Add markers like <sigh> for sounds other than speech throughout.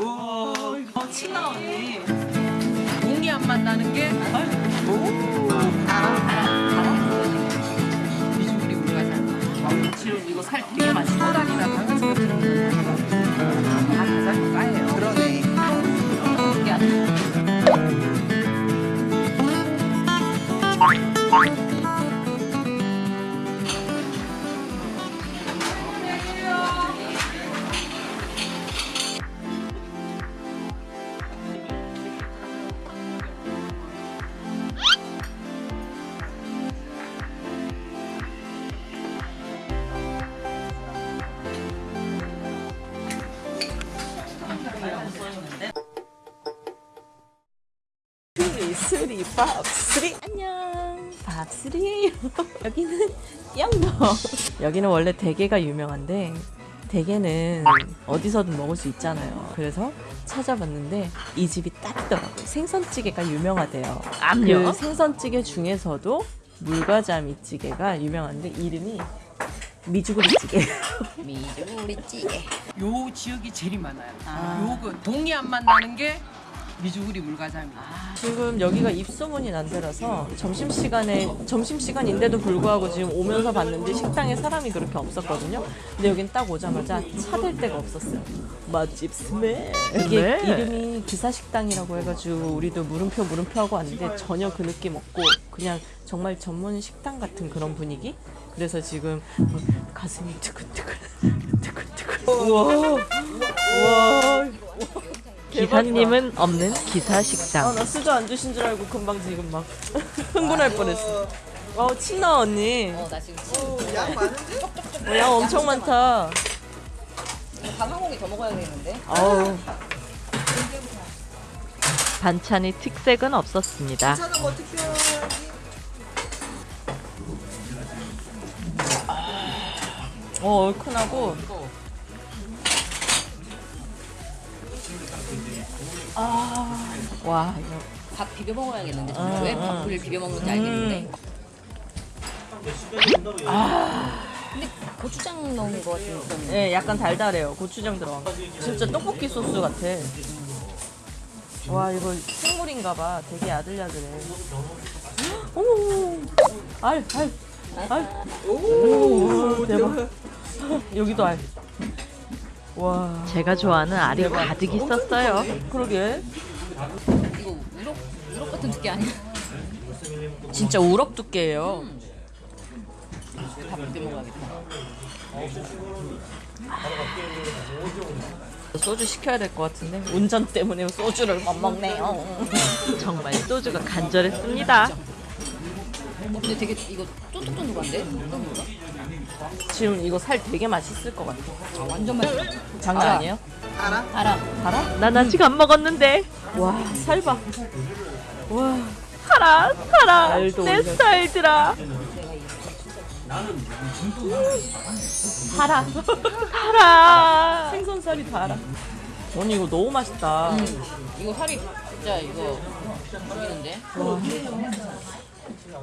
오, 어, 친아 언니. 공이 안 만나는 게. 달아. 미주구리 물가잖아. 지금 이거 살 되게 많이 소다리나 당근스럽 들어있는 거. 다 가장 까예요. 그러네. 스리 스리 밥스리. 안녕. 밥스리. <laughs> 여기는 영동. 여기는 원래 대게가 유명한데 대게는 어디서든 먹을 수 있잖아요. 그래서 찾아봤는데 이 집이 딱 있더라고요. 생선찌개가 유명하대요. 암요? 그 생선찌개 중에서도 물과자미찌개가 유명한데 이름이 미주구리찌개. 미주리 찌개. 요 지역이 제일 많아요. 요그 동이 안 만나는 게 미주구리 물가자미. 지금 여기가 입소문이 난 데라서 점심시간에 점심시간인데도 불구하고 지금 오면서 봤는데 식당에 사람이 그렇게 없었거든요. 근데 여긴 딱 오자마자 차댈 데가 없었어요. 맛집 스멜. 이게 스멜. 이름이 기사식당이라고 해가지고 우리도 물음표 물음표 하고 왔는데 전혀 그 느낌 없고 그냥 정말 전문 식당 같은 그런 분위기. 그래서 지금 뭐 가슴이 두근두근 두근두근. <laughs> 우와 우와. 기사님은 없는 기사 식당. 아, 나 수저 안 주신 줄 알고 금방 지금 막 <laughs> 흥분할 뻔했어. 어, 친나 언니. 어, 나 지금 어, 양 엄청 많다. 밥한 공기 더 먹어야 되겠는데? 아우, 반찬이 특색은 없었습니다. 어, 얼큰하고. 아, 와, 이거. 밥 비벼 먹어야겠는데. 음, 왜 음. 밥을 비벼 먹는지 알겠는데. 근데 고추장 넣은 거 같은 그런. 예, 약간 달달해요. 고추장 들어간 거. 진짜 떡볶이 소스 같아. 와, 이거 생물인가 봐. 되게 야들야들해. 오, <gasps> 알, 알, 알. 오, 대박. 여기도 알. 와, 제가 좋아하는 알이 가득 있었어요. 그러게. 이거 우럭 우럭 같은 두께 아니야? 진짜 우럭 두께예요. 밥 비벼 먹어야겠다. 소주 시켜야 될 것 같은데 운전 때문에 소주를 못 먹네요. 정말 소주가 간절했습니다. 어, 근데 되게 이거 쫀득쫀득한데? 지금 이거 살 되게 맛있을 것 같아. 아, 완전 맛있어. 장난 알아. 아니에요? 알아. 알아? 난 아직 안 먹었는데. 와, 살 봐. 와, 살아. 알도 내. 스타일들아. 달아. 살아. 생선살이 달아. 언니 이거 너무 맛있다. 음, 이거 살이 진짜 이거 죽이는데?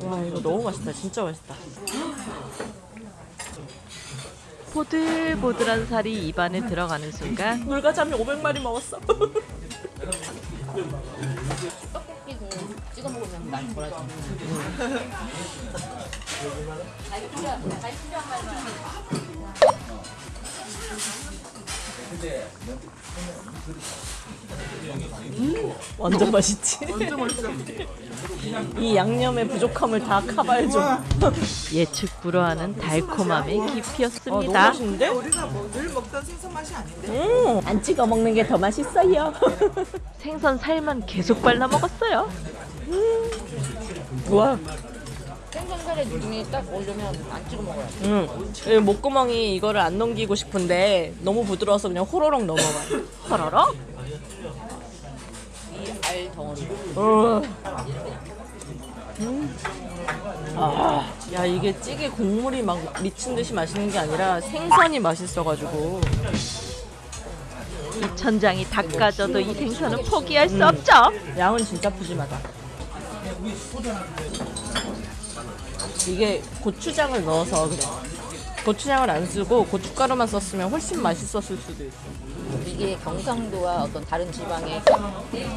와, 이거 너무 맛있다. 진짜 맛있다. 보들보들한 살이 입안에 들어가는 순간 물가자미 500마리 먹었어. 떡볶이 그 찍어 먹으면 날 거라 지. 완전 맛있지? 이 양념의 부족함을 다 커버해줘. 예측 불허하는 달콤함의 아, 너무 깊이였습니다. 맛있는데? 우리가 뭐 늘 먹던 생선 맛이 아닌데? 음, 안 찍어 먹는 게 더 맛있어요. 생선 살만 계속 발라 먹었어요. 와, 생선살에 눈이 딱 오려면 안 찍어 먹어야 돼. 음, 이 목구멍이 이거를 안 넘기고 싶은데 너무 부드러워서 그냥 호로록 넘어가. 허러러? 이알 덩어리. 어. 음. 아, 야 이게 찌개 국물이 막 미친 듯이 맛있는 게 아니라 생선이 맛있어가지고 이 천장이 닦아져도 이 생선은 포기할 음. 수 없죠. 양은 진짜 푸짐하다. 이게 고추장을 넣어서 그래. 고추장을 안 쓰고 고춧가루만 썼으면 훨씬 맛있었을 수도 있어. 이게 경상도와 어떤 다른 지방의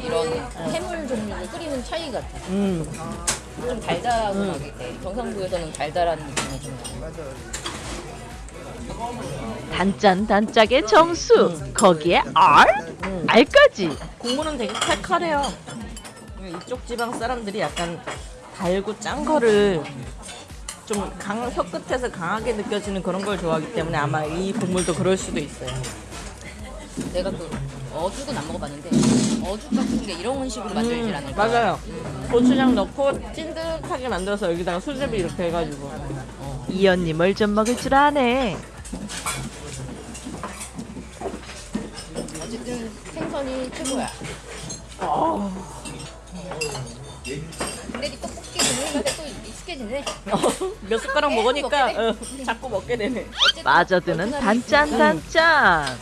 이런 해물 종류를 끓이는 차이 같아. 음. 좀 달달하고 막 이렇게 경상도에서는 달달한 느낌이 좀 나. 단짠 단짝의 정수. 거기에 알? 알까지. 국물은 되게 칼칼해요. 이쪽 지방 사람들이 약간 달고 짠 거를 좀 강, 혀 끝에서 강하게 느껴지는 그런 걸 좋아하기 때문에 아마 이 국물도 그럴 수도 있어요. 내가 그 어죽은 안 먹어봤는데 어죽 같은 게 이런 식으로 만들질 않을까. 맞아요. 고추장 넣고 찐득하게 만들어서 여기다가 수제비 이렇게 해가지고. 이 언니 뭘 좀 먹을 줄 아네. 어쨌든 생선이 최고야. 근데 이 떡볶이 국물 맛에 또 익숙해지네. 몇 숟가락 먹으니까 어, 자꾸 먹게 되네. 빠져드는 단짠 단짠.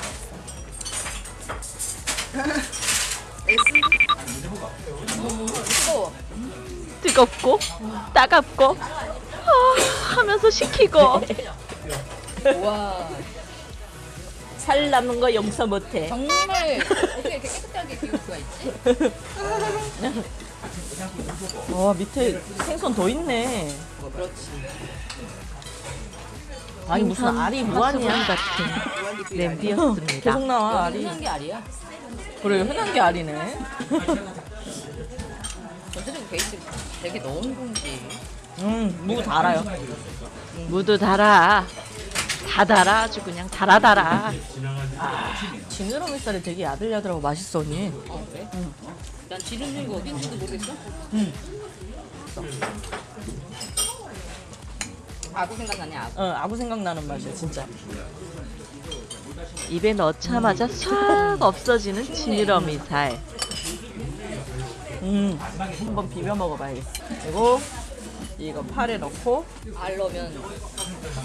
뜨겁고 따갑고 아, 하면서 식히고 와 살 남는 거 용서 못해. 정말 어떻게 이렇게 깨끗하게 비울 수가 있지? <laughs> 와 밑에 생선 더 있네. 그렇지. 아니 무슨 알이 무한이야? 같은 냄비였습니다. <laughs> 계속 나와 알이. 흔한 게 아니야. 그래 흔한 게 알이네. 전체적으로 베이스 되게 넓은지. 음무 달아요. 무도 달아. 다 달아 아주 그냥 달아 달아. 지느러미 살이 되게 야들야들하고 맛있어 언니. 어 그래? 난 지름이 어딘지도 모르겠어. 아구 생각나네 아구. 어 아구 생각나는 맛이야 진짜. 입에 넣자마자 싹 없어지는 지느러미 살. 음 한번 비벼 먹어봐야겠어. 그리고 이거 파에 넣고 알 넣으면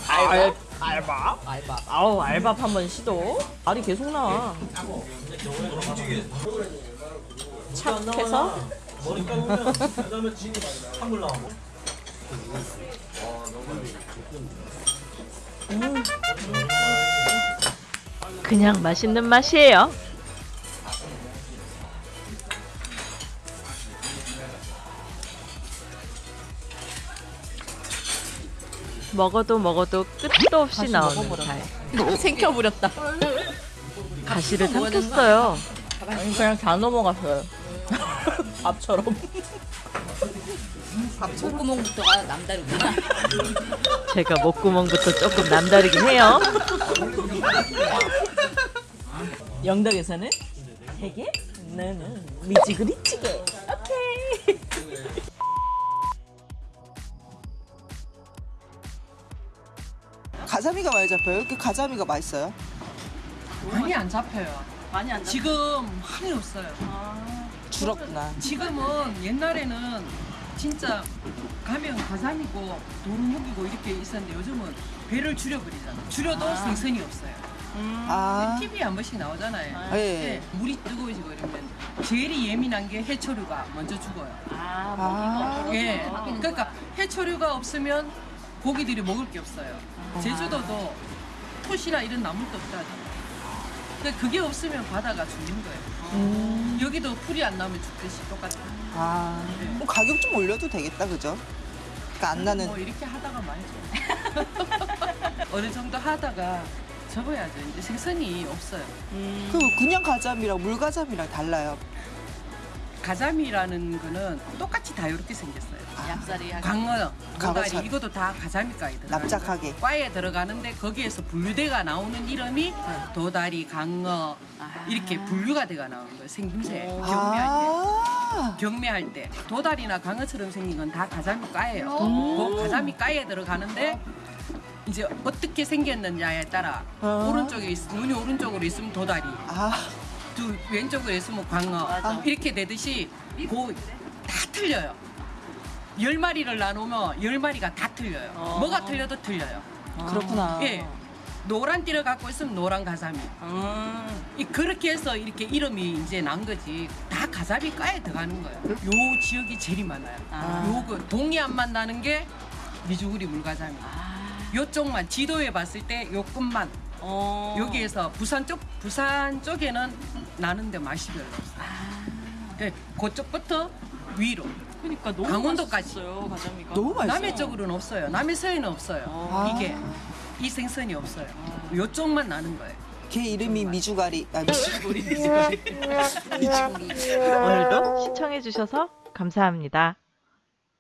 알 알밥. 알밥. 아우 알밥 한번 시도. 알이 계속 나와. 착해서 그냥 맛있는 맛이에요. 먹어도 먹어도 끝도 없이 나오는. 살. <laughs> 생겨버렸다. 가시를 삼켰어요. 그냥 다 넘어갔어요. <laughs> 밥처럼. 목구멍부터가 남다르구나. 제가 목구멍부터 조금 남다르긴 해요. 영덕에서는 되게 나는 미지그리찌개. 오케이. 가자미가 많이 잡혀요? 이렇게 가자미가 맛있어요? 많이 안 잡혀요. 많이 안 지금 많이 없어요. 줄었구나. 지금은 옛날에는 진짜 가면 가자미고 도루묵이고 이렇게 있었는데 요즘은 배를 줄여버리잖아. 줄여도 생선이 없어요. 아, TV에 한 번씩 나오잖아요. 예. 네, 물이 뜨거워지고 이러면 제일 예민한 게 해초류가 먼저 죽어요. 아, 예. 그러니까 해초류가 없으면 고기들이 먹을 게 없어요. 제주도도 톳이나 이런 나물도 없다잖아요. 근데 그게 없으면 바다가 죽는 거예요. 여기도 풀이 안 나오면 죽듯이 똑같아요. 아. 뭐 가격 좀 올려도 되겠다, 그죠? 그러니까 안 나는. 뭐 이렇게 하다가 말죠. <laughs> 어느 정도 하다가 접어야죠. 이제 생선이 없어요. 그 그냥 가자미랑 물가자미랑 달라요. 가자미라는 거는 똑같이 다 이렇게 생겼어요. 얍살이 광어, 강어차. 도다리 이것도 다 가자미과에 들어가요. 납작하게. 과에 들어가는데 거기에서 분류대가 나오는 이름이 네. 도다리, 강어 이렇게 분류가 돼가 나오는 거예요. 생김새 경매할 때. 아, 경매할 때 도다리나 강어처럼 생긴 건 다 가자미과예요. 음. 그 가자미과에 들어가는데 이제 어떻게 생겼느냐에 따라 어. 오른쪽에 있, 눈이 오른쪽으로 있으면 도다리, 아, 두 왼쪽으로 있으면 광어 이렇게 되듯이 그다 틀려요. 열 마리를 나누면 열 마리가 다 틀려요. 어. 뭐가 틀려도 틀려요. 그렇구나. 예. 노란 띠를 갖고 있으면 노란 가자미. 음. 이 그렇게 해서 이렇게 이름이 이제 난 거지. 다 가자미 과에 들어가는 거예요. 요 지역이 제일 많아요. 아. 요그 동해안만 나는 게 미주구리 물가자미. 아. 요쪽만 지도에 봤을 때 요 끝만 어. 여기에서 부산 쪽 부산 쪽에는 나는데 맛이 별로 없어요. 네, 그쪽부터 위로 그러니까 너무 강원도까지. 맛있어요 가자미가. 너무 맛있어. 남해 쪽으로는 없어요. 남해서에는 없어요. 아. 이게 이 생선이 없어요. 요쪽만 나는 거예요. 걔 이름이 미주가리. 아, <laughs> <laughs> 미주가리. 오늘도 시청해주셔서 감사합니다.